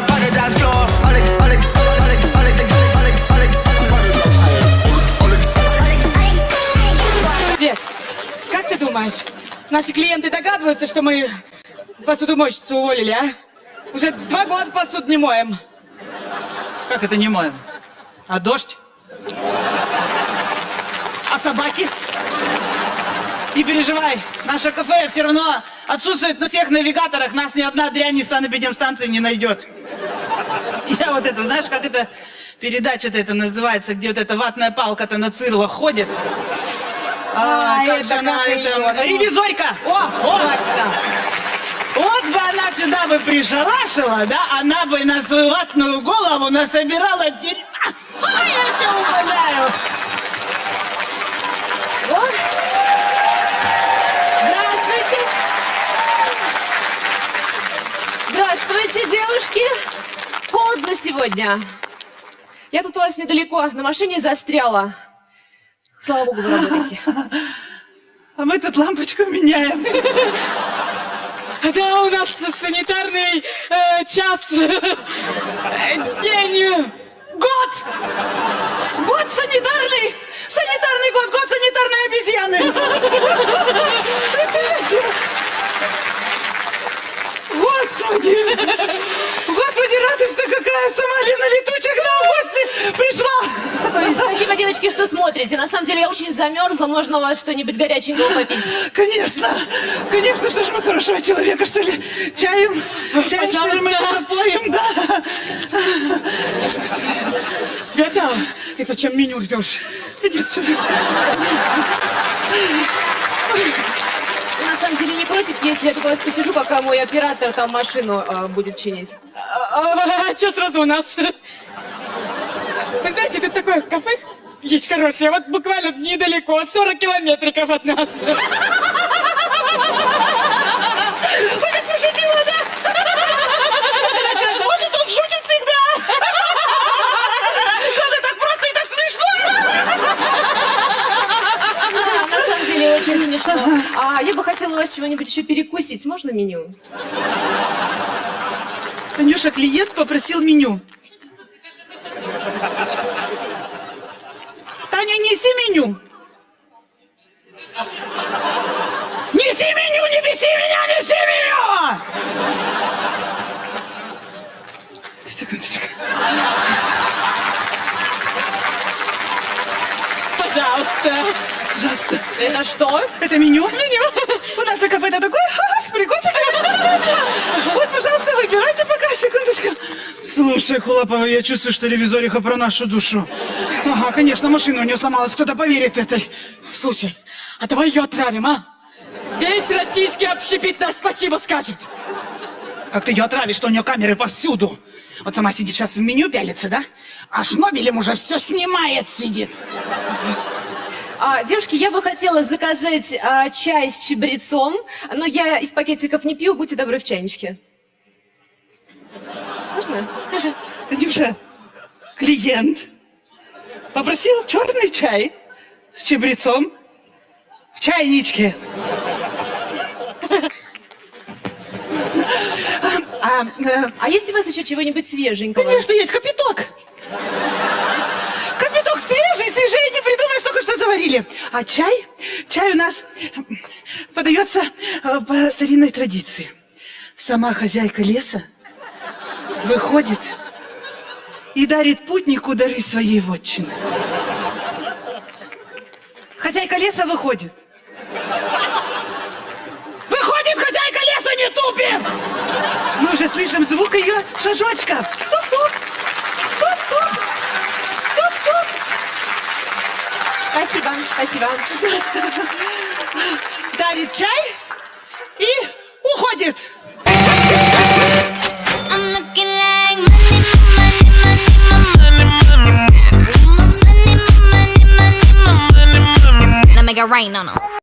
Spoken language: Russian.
dance floor. It, Свет, как ты думаешь, наши клиенты догадываются, что мы посудомойщицу уволили, а? Уже два года посуду не моем. Как это не моем? А дождь? А собаки? Не переживай, наше кафе все равно отсутствует на всех навигаторах, нас ни одна дрянь из санэпидемстанции не найдет. Я вот это, знаешь, как это передача-то это называется, где вот эта ватная палка-то на цирлах ходит. А, А, как это же она, как это, её? ревизорька! О, Вот. точно. Вот бы она сюда бы пришарашила, да, она бы на свою ватную голову насобирала дерьма. Ой, я тебя умоляю. Вот. Здравствуйте! Здравствуйте, девушки! Холодно сегодня. Я тут у вас недалеко, на машине застряла. Слава богу, вы работаете. А мы тут лампочку меняем. Да, у нас санитарный э, час. Э, День. Год. Год санитарный! Санитарный год, год санитарной обезьяны! Какая! Сама Лена Летучих к нам в гости пришла! Ой, спасибо, девочки, что смотрите. На самом деле я очень замерзла. Можно у вас что-нибудь горяченького попить? Конечно! Конечно, что ж мы хорошего человека, что ли? Чаем? Чаем, что ли, мы Пожалуйста. напоим, да? Света, ты зачем меню рвешь? Иди сюда. Вы на самом деле не против, если я тут вас посижу, пока мой оператор там машину э, будет чинить? А, а, что сразу у нас? Вы знаете, тут такое кафе есть хорошее, вот буквально недалеко, 40 километриков от нас. Очень смешно. А я бы хотела у вас чего-нибудь еще перекусить. Можно меню? Танюша, клиент попросил меню. Таня, неси меню. Неси меню, не беси меня, неси меню! Секундочку. Пожалуйста. Пожалуйста. Это что? Это меню? Меню. У нас в кафе-то такое с прикольчиками. Вот, пожалуйста, выбирайте пока, секундочку. Слушай, Хулапова, я чувствую, что ревизориха про нашу душу. Ага, конечно, машина у нее сломалась, кто-то поверит этой. Слушай, а давай ее отравим, а? Весь российский общепит нас спасибо скажет. Как ты ее отравишь, что у нее камеры повсюду? Вот сама сидит сейчас в меню пялится, да? А Шнобелем уже все снимает, сидит. А, девушки, я бы хотела заказать а, чай с чабрецом, но я из пакетиков не пью, будьте добры в чайничке. Можно? Танюша, клиент попросил черный чай с чабрецом в чайничке. А, э, А есть у вас еще чего-нибудь свеженького? конечно, есть. Капиток заварили. А чай? Чай у нас подается э, по старинной традиции. Сама хозяйка леса выходит и дарит путнику дары своей вотчины. Хозяйка леса выходит. Выходит хозяйка леса, не тупит! Мы уже слышим звук ее шажочков. Спасибо, спасибо. Дарит чай и уходит. Make it rain on them.